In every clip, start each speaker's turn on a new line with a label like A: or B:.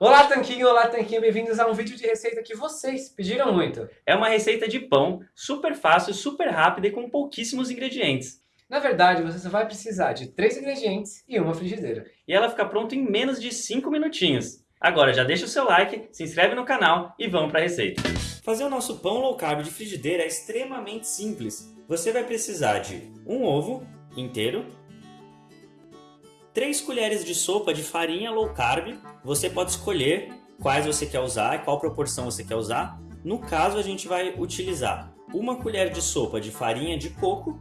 A: Olá Tanquinho, olá Tanquinho, bem-vindos a um vídeo de receita que vocês pediram muito.
B: É uma receita de pão, super fácil, super rápida e com pouquíssimos ingredientes.
A: Na verdade, você só vai precisar de três ingredientes e uma frigideira.
B: E ela fica pronta em menos de 5 minutinhos. Agora já deixa o seu like, se inscreve no canal e vamos para a receita. Fazer o nosso pão low carb de frigideira é extremamente simples. Você vai precisar de um ovo inteiro, 3 colheres de sopa de farinha low carb. Você pode escolher quais você quer usar e qual proporção você quer usar. No caso, a gente vai utilizar uma colher de sopa de farinha de coco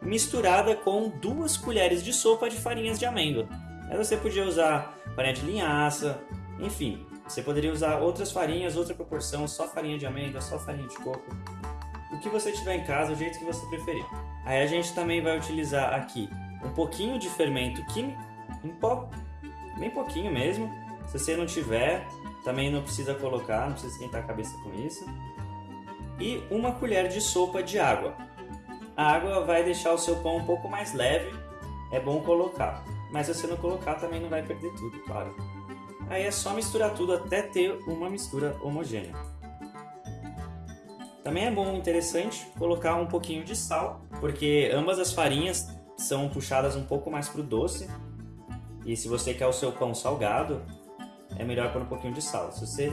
B: misturada com duas colheres de sopa de farinhas de amêndoa. Aí você podia usar farinha de linhaça, enfim, você poderia usar outras farinhas, outra proporção, só farinha de amêndoa, só farinha de coco. O que você tiver em casa, o jeito que você preferir. Aí a gente também vai utilizar aqui um pouquinho de fermento químico, um pó, bem pouquinho mesmo. Se você não tiver, também não precisa colocar, não precisa esquentar a cabeça com isso. E uma colher de sopa de água. A água vai deixar o seu pão um pouco mais leve, é bom colocar. Mas se você não colocar, também não vai perder tudo, claro. Aí é só misturar tudo até ter uma mistura homogênea. Também é bom, interessante, colocar um pouquinho de sal, porque ambas as farinhas são puxadas um pouco mais para o doce. E se você quer o seu pão salgado, é melhor pôr um pouquinho de sal. Se você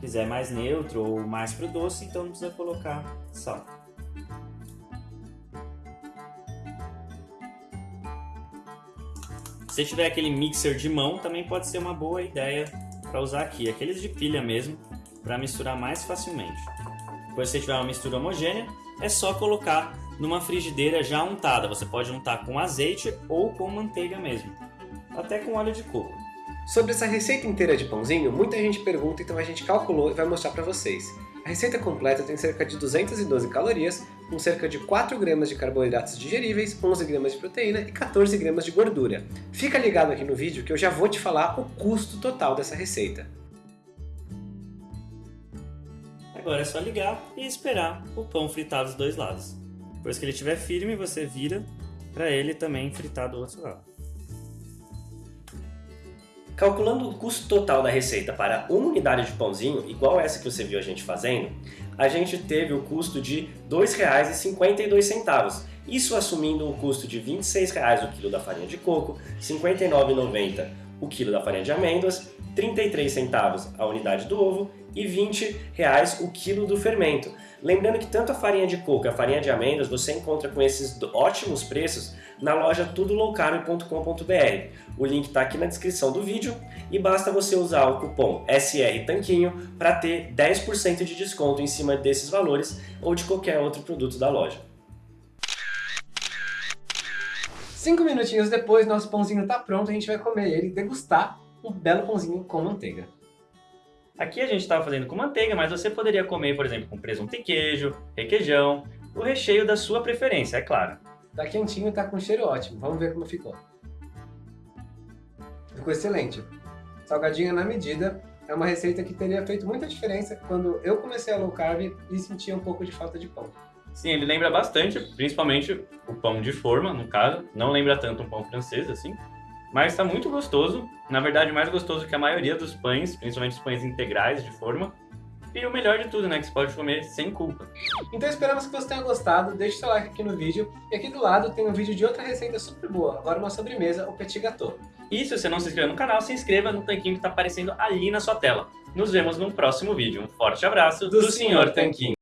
B: quiser mais neutro ou mais para o doce, então não precisa colocar sal. Se tiver aquele mixer de mão, também pode ser uma boa ideia para usar aqui. Aqueles de pilha mesmo, para misturar mais facilmente. Depois se você tiver uma mistura homogênea, é só colocar numa frigideira já untada. Você pode untar com azeite ou com manteiga mesmo, até com óleo de coco.
A: Sobre essa receita inteira de pãozinho, muita gente pergunta, então a gente calculou e vai mostrar para vocês. A receita completa tem cerca de 212 calorias, com cerca de 4 gramas de carboidratos digeríveis, 11 gramas de proteína e 14 gramas de gordura. Fica ligado aqui no vídeo que eu já vou te falar o custo total dessa receita.
B: Agora é só ligar e esperar o pão fritar dos dois lados. Depois que ele estiver firme, você vira para ele também fritar do outro lado.
C: Calculando o custo total da receita para uma unidade de pãozinho, igual essa que você viu a gente fazendo, a gente teve o custo de R$ 2,52. Isso assumindo o custo de R$ 26,00 o quilo da farinha de coco, R$ 59,90 o quilo da farinha de amêndoas, 33 centavos a unidade do ovo e 20 reais o quilo do fermento. Lembrando que tanto a farinha de coco e a farinha de amêndoas você encontra com esses ótimos preços na loja tudolowcarb.com.br. O link está aqui na descrição do vídeo e basta você usar o cupom SR Tanquinho para ter 10% de desconto em cima desses valores ou de qualquer outro produto da loja.
A: Cinco minutinhos depois, nosso pãozinho está pronto, a gente vai comer ele e degustar um belo pãozinho com manteiga.
B: Aqui a gente estava fazendo com manteiga, mas você poderia comer, por exemplo, com presunto e queijo, requeijão, o recheio da sua preferência, é claro.
A: Tá quentinho, tá com cheiro ótimo. Vamos ver como ficou. Ficou excelente. Salgadinho na medida. É uma receita que teria feito muita diferença quando eu comecei a low carb e sentia um pouco de falta de pão.
B: Sim, ele lembra bastante, principalmente o pão de forma, no caso. Não lembra tanto um pão francês, assim. Mas está muito gostoso. Na verdade, mais gostoso que a maioria dos pães, principalmente os pães integrais de forma. E o melhor de tudo, né? Que você pode comer sem culpa.
A: Então esperamos que você tenha gostado. Deixe seu like aqui no vídeo. E aqui do lado tem um vídeo de outra receita super boa. Agora uma sobremesa, o Petit Gâteau.
B: E se você não se inscreveu no canal, se inscreva no tanquinho que está aparecendo ali na sua tela. Nos vemos no próximo vídeo. Um forte abraço
A: do, do Sr. Tanquinho.